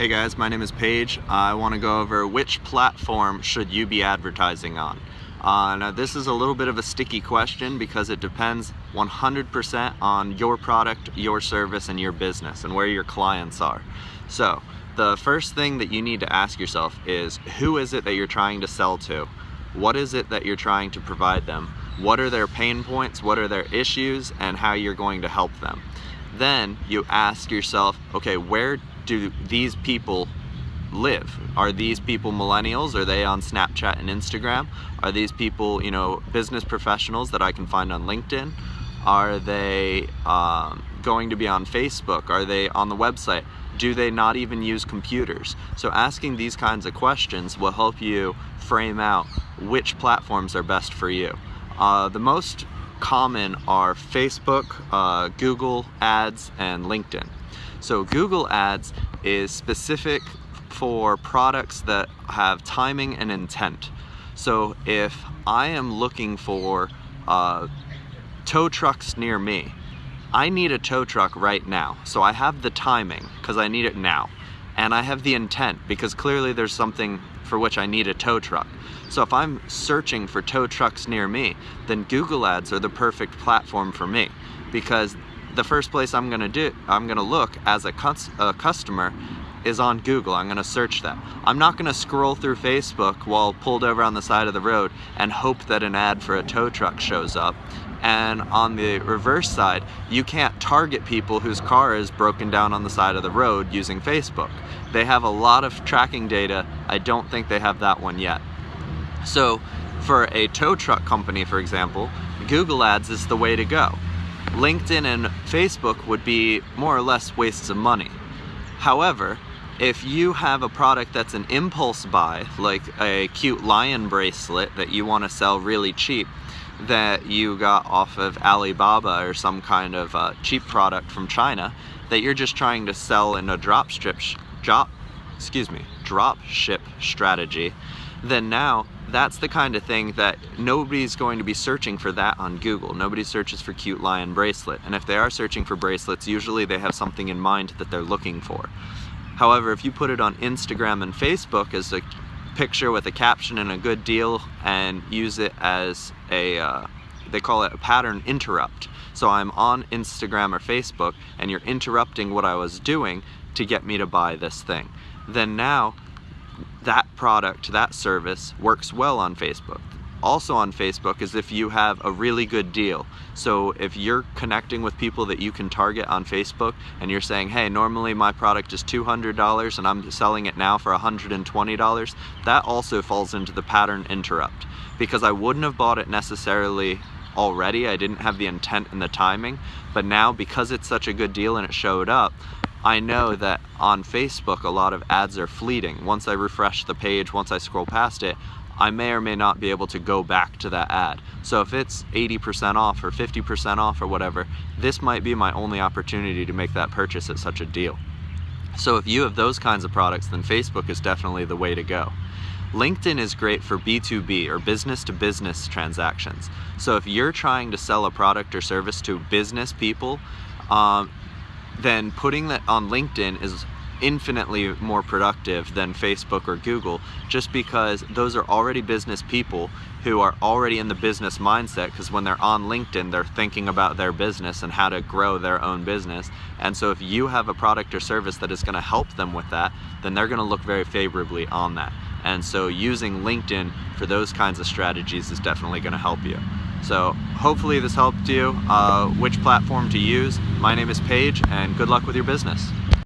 Hey guys, my name is Paige. I want to go over which platform should you be advertising on. Uh, now this is a little bit of a sticky question because it depends 100% on your product, your service, and your business and where your clients are. So the first thing that you need to ask yourself is who is it that you're trying to sell to? What is it that you're trying to provide them? What are their pain points? What are their issues? And how you're going to help them. Then you ask yourself, okay, where do these people live? Are these people millennials? Are they on Snapchat and Instagram? Are these people, you know, business professionals that I can find on LinkedIn? Are they um, going to be on Facebook? Are they on the website? Do they not even use computers? So asking these kinds of questions will help you frame out which platforms are best for you. Uh, the most common are Facebook, uh, Google Ads, and LinkedIn. So Google Ads is specific for products that have timing and intent. So if I am looking for uh, tow trucks near me, I need a tow truck right now. So I have the timing because I need it now. And I have the intent because clearly there's something for which I need a tow truck. So if I'm searching for tow trucks near me, then Google Ads are the perfect platform for me because the first place I'm gonna do, I'm gonna look as a, a customer is on Google. I'm gonna search that. I'm not gonna scroll through Facebook while pulled over on the side of the road and hope that an ad for a tow truck shows up. And on the reverse side, you can't target people whose car is broken down on the side of the road using Facebook. They have a lot of tracking data. I don't think they have that one yet. So for a tow truck company, for example, Google Ads is the way to go. LinkedIn and Facebook would be more or less wastes of money. However, if you have a product that's an impulse buy, like a cute lion bracelet that you want to sell really cheap, that you got off of Alibaba or some kind of uh, cheap product from China, that you're just trying to sell in a drop strip, drop, excuse me, drop ship strategy, then now that's the kind of thing that nobody's going to be searching for that on Google. Nobody searches for cute lion bracelet. And if they are searching for bracelets, usually they have something in mind that they're looking for. However, if you put it on Instagram and Facebook as a picture with a caption and a good deal and use it as a, uh, they call it a pattern interrupt. So I'm on Instagram or Facebook and you're interrupting what I was doing to get me to buy this thing. Then now that product, that service works well on Facebook. Also on Facebook is if you have a really good deal. So if you're connecting with people that you can target on Facebook and you're saying, hey, normally my product is $200 and I'm selling it now for $120, that also falls into the pattern interrupt because I wouldn't have bought it necessarily already. I didn't have the intent and the timing, but now because it's such a good deal and it showed up, I know that on Facebook a lot of ads are fleeting. Once I refresh the page, once I scroll past it, I may or may not be able to go back to that ad. So if it's 80% off or 50% off or whatever, this might be my only opportunity to make that purchase at such a deal. So if you have those kinds of products, then Facebook is definitely the way to go. LinkedIn is great for B2B or business to business transactions. So if you're trying to sell a product or service to business people, um, then putting that on LinkedIn is infinitely more productive than Facebook or Google just because those are already business people who are already in the business mindset because when they're on LinkedIn they're thinking about their business and how to grow their own business. And so if you have a product or service that is going to help them with that then they're going to look very favorably on that and so using LinkedIn for those kinds of strategies is definitely going to help you. So hopefully this helped you, uh, which platform to use. My name is Paige and good luck with your business.